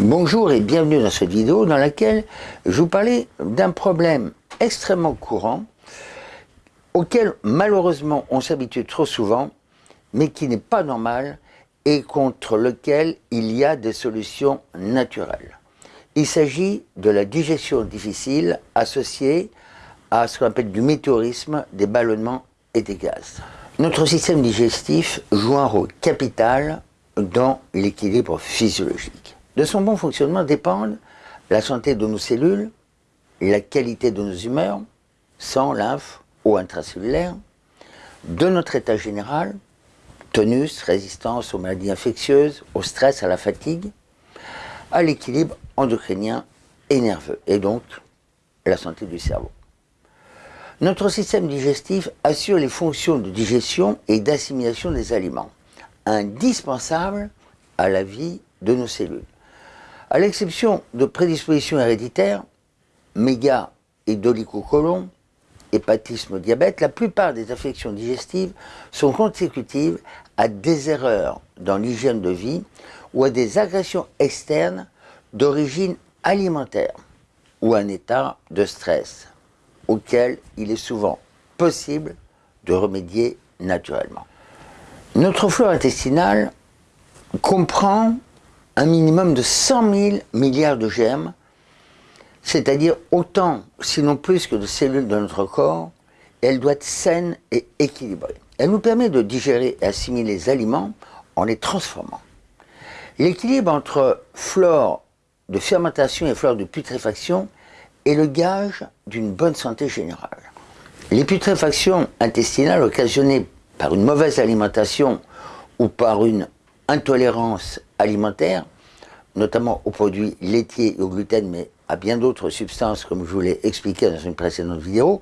Bonjour et bienvenue dans cette vidéo dans laquelle je vous parlais d'un problème extrêmement courant auquel malheureusement on s'habitue trop souvent mais qui n'est pas normal et contre lequel il y a des solutions naturelles. Il s'agit de la digestion difficile associée à ce qu'on appelle du météorisme, des ballonnements et des gaz. Notre système digestif joue un rôle capital dans l'équilibre physiologique. De son bon fonctionnement dépendent la santé de nos cellules, la qualité de nos humeurs, sang, lymphe, eau intracellulaire, de notre état général, tonus, résistance aux maladies infectieuses, au stress, à la fatigue, à l'équilibre endocrinien et nerveux, et donc la santé du cerveau. Notre système digestif assure les fonctions de digestion et d'assimilation des aliments, indispensables à la vie de nos cellules. À l'exception de prédispositions héréditaires, méga et dolichocolon, hépatisme, diabète, la plupart des affections digestives sont consécutives à des erreurs dans l'hygiène de vie ou à des agressions externes d'origine alimentaire ou un état de stress auquel il est souvent possible de remédier naturellement. Notre flore intestinale comprend un minimum de 100 000 milliards de germes, c'est-à-dire autant, sinon plus que de cellules de notre corps, et elle doit être saine et équilibrée. Elle nous permet de digérer et assimiler les aliments en les transformant. L'équilibre entre flore de fermentation et flore de putréfaction est le gage d'une bonne santé générale. Les putréfactions intestinales occasionnées par une mauvaise alimentation ou par une intolérance alimentaire, notamment aux produits laitiers et au gluten, mais à bien d'autres substances, comme je vous l'ai expliqué dans une précédente vidéo,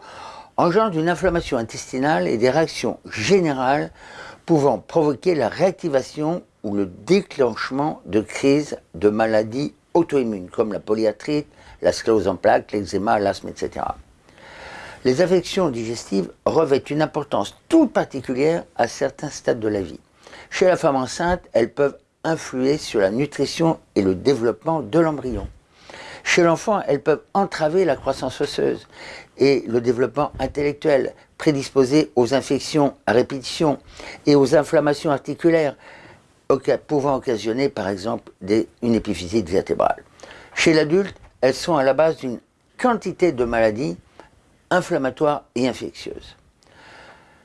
engendrent une inflammation intestinale et des réactions générales pouvant provoquer la réactivation ou le déclenchement de crises de maladies auto-immunes, comme la polyarthrite, la sclérose en plaques, l'eczéma, l'asthme, etc. Les affections digestives revêtent une importance toute particulière à certains stades de la vie. Chez la femme enceinte, elles peuvent influer sur la nutrition et le développement de l'embryon. Chez l'enfant, elles peuvent entraver la croissance osseuse et le développement intellectuel, prédisposer aux infections à répétition et aux inflammations articulaires, pouvant occasionner par exemple une épiphysite vertébrale. Chez l'adulte, elles sont à la base d'une quantité de maladies inflammatoires et infectieuses.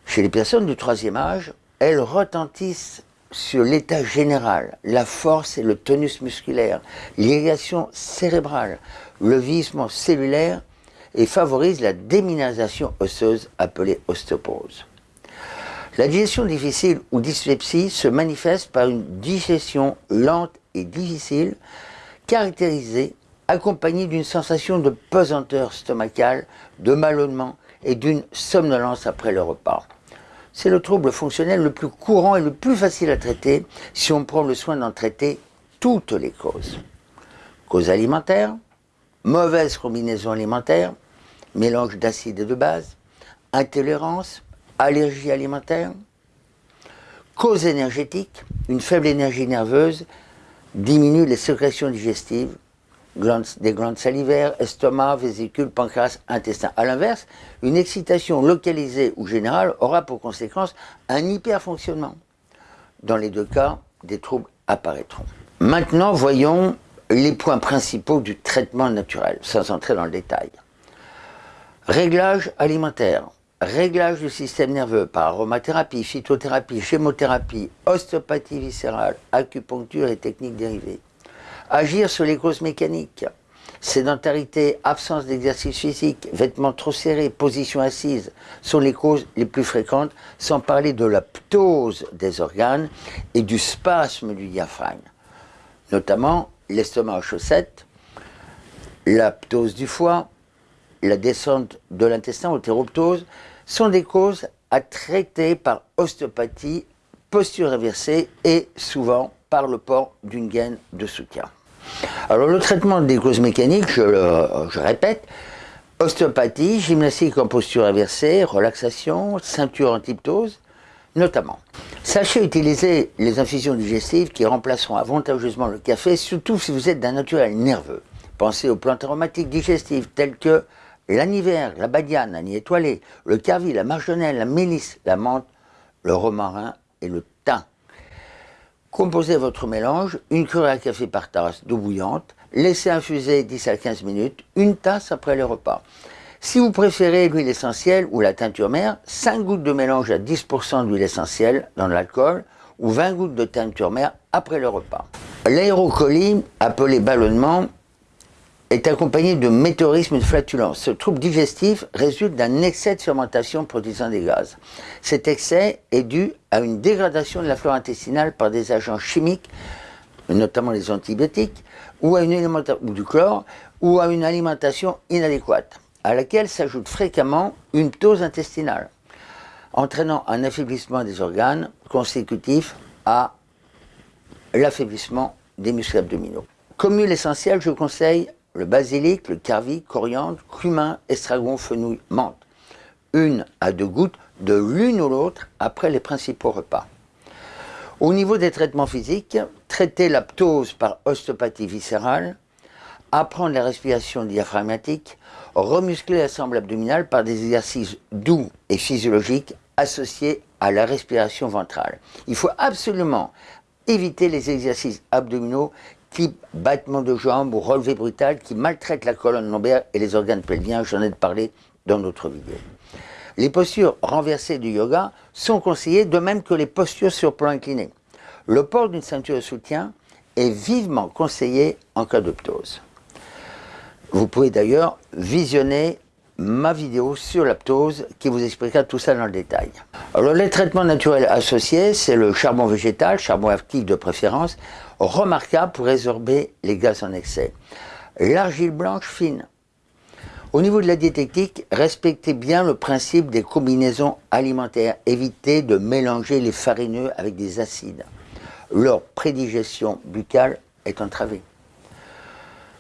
Chez les personnes du troisième âge, elles retentissent sur l'état général, la force et le tonus musculaire, l'irrigation cérébrale, le vieillissement cellulaire et favorisent la déminéralisation osseuse appelée ostéoporose. La digestion difficile ou dyspepsie se manifeste par une digestion lente et difficile, caractérisée, accompagnée d'une sensation de pesanteur stomacale, de ballonnement et d'une somnolence après le repas. C'est le trouble fonctionnel le plus courant et le plus facile à traiter si on prend le soin d'en traiter toutes les causes. Causes alimentaires, mauvaise combinaison alimentaire, mélange d'acides et de base, intolérance, allergie alimentaire, cause énergétique, une faible énergie nerveuse diminue les sécrétions digestives, des glandes salivaires, estomac, vésicule, pancréas, intestin. A l'inverse, une excitation localisée ou générale aura pour conséquence un hyperfonctionnement. Dans les deux cas, des troubles apparaîtront. Maintenant, voyons les points principaux du traitement naturel, sans entrer dans le détail. Réglage alimentaire réglage du système nerveux par aromathérapie, phytothérapie, chémothérapie, ostéopathie viscérale, acupuncture et techniques dérivées. Agir sur les causes mécaniques, sédentarité, absence d'exercice physique, vêtements trop serrés, position assise, sont les causes les plus fréquentes, sans parler de la ptose des organes et du spasme du diaphragme, notamment l'estomac en chaussettes, la ptose du foie, la descente de l'intestin, hétéroptose, sont des causes à traiter par ostéopathie, posture inversée et souvent par le port d'une gaine de soutien. Alors le traitement des causes mécaniques, je, je répète, ostéopathie, gymnastique en posture inversée, relaxation, ceinture antiptose, notamment. Sachez utiliser les infusions digestives qui remplaceront avantageusement le café, surtout si vous êtes d'un naturel nerveux. Pensez aux plantes aromatiques digestives telles que l'aniver, la badiane, l'anis étoilé, le carvi, la marjolaine, la mélisse, la menthe, le romarin et le. Composez votre mélange, une cuillère à café par tasse d'eau bouillante, laissez infuser 10 à 15 minutes, une tasse après le repas. Si vous préférez l'huile essentielle ou la teinture mère, 5 gouttes de mélange à 10% d'huile essentielle dans l'alcool ou 20 gouttes de teinture mère après le repas. L'aérocolie, appelé ballonnement, est accompagné de météorisme et de flatulence. Ce trouble digestif résulte d'un excès de fermentation produisant des gaz. Cet excès est dû à une dégradation de la flore intestinale par des agents chimiques, notamment les antibiotiques, ou, à une ou du chlore, ou à une alimentation inadéquate, à laquelle s'ajoute fréquemment une ptose intestinale, entraînant un affaiblissement des organes consécutif à l'affaiblissement des muscles abdominaux. Comme huile essentielle, je conseille le basilic, le carvi, coriandre, cumin, estragon, fenouil, menthe. Une à deux gouttes de l'une ou l'autre après les principaux repas. Au niveau des traitements physiques, traiter la ptose par ostéopathie viscérale, apprendre la respiration diaphragmatique, remuscler la semble abdominale par des exercices doux et physiologiques associés à la respiration ventrale. Il faut absolument éviter les exercices abdominaux type battement de jambes ou relevé brutal qui maltraite la colonne lombaire et les organes pelviens, j'en ai parlé dans notre vidéo. Les postures renversées du yoga sont conseillées de même que les postures sur plan incliné. Le port d'une ceinture de soutien est vivement conseillé en cas de ptose. Vous pouvez d'ailleurs visionner ma vidéo sur la ptose qui vous expliquera tout ça dans le détail. Alors les traitements naturels associés, c'est le charbon végétal, charbon actif de préférence, remarquable pour résorber les gaz en excès. L'argile blanche fine. Au niveau de la diététique, respectez bien le principe des combinaisons alimentaires. Évitez de mélanger les farineux avec des acides. Leur prédigestion buccale est entravée.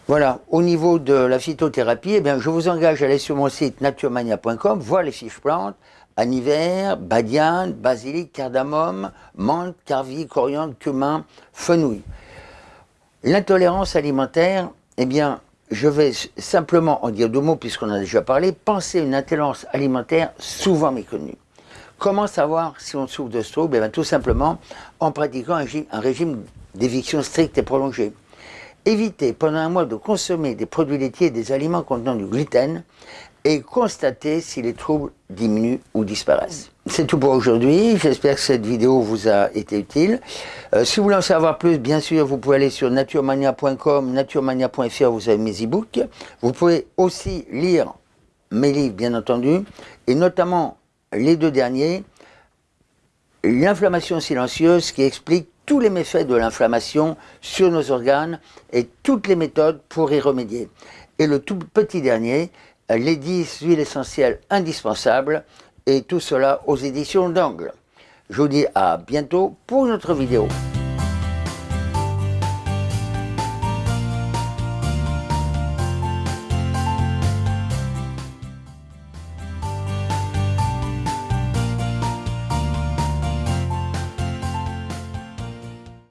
Voilà, au niveau de la phytothérapie, eh bien, je vous engage à aller sur mon site naturemania.com, voir les fiches plantes, aniver, badiane, basilic, cardamome, menthe, carvi, coriandre, cumin, fenouil. L'intolérance alimentaire, eh bien, je vais simplement en dire deux mots puisqu'on a déjà parlé. Pensez une intolérance alimentaire souvent méconnue. Comment savoir si on souffre de ce trouble? Eh bien, Tout simplement en pratiquant un, un régime d'éviction strict et prolongé. Évitez pendant un mois de consommer des produits laitiers et des aliments contenant du gluten et constatez si les troubles diminuent ou disparaissent. C'est tout pour aujourd'hui, j'espère que cette vidéo vous a été utile. Euh, si vous voulez en savoir plus, bien sûr, vous pouvez aller sur naturemania.com, naturemania.fr, vous avez mes e-books. Vous pouvez aussi lire mes livres, bien entendu, et notamment les deux derniers, L'inflammation silencieuse qui explique tous les méfaits de l'inflammation sur nos organes et toutes les méthodes pour y remédier. Et le tout petit dernier, les 10 huiles essentielles indispensables, et tout cela aux éditions d'Angle. Je vous dis à bientôt pour une autre vidéo.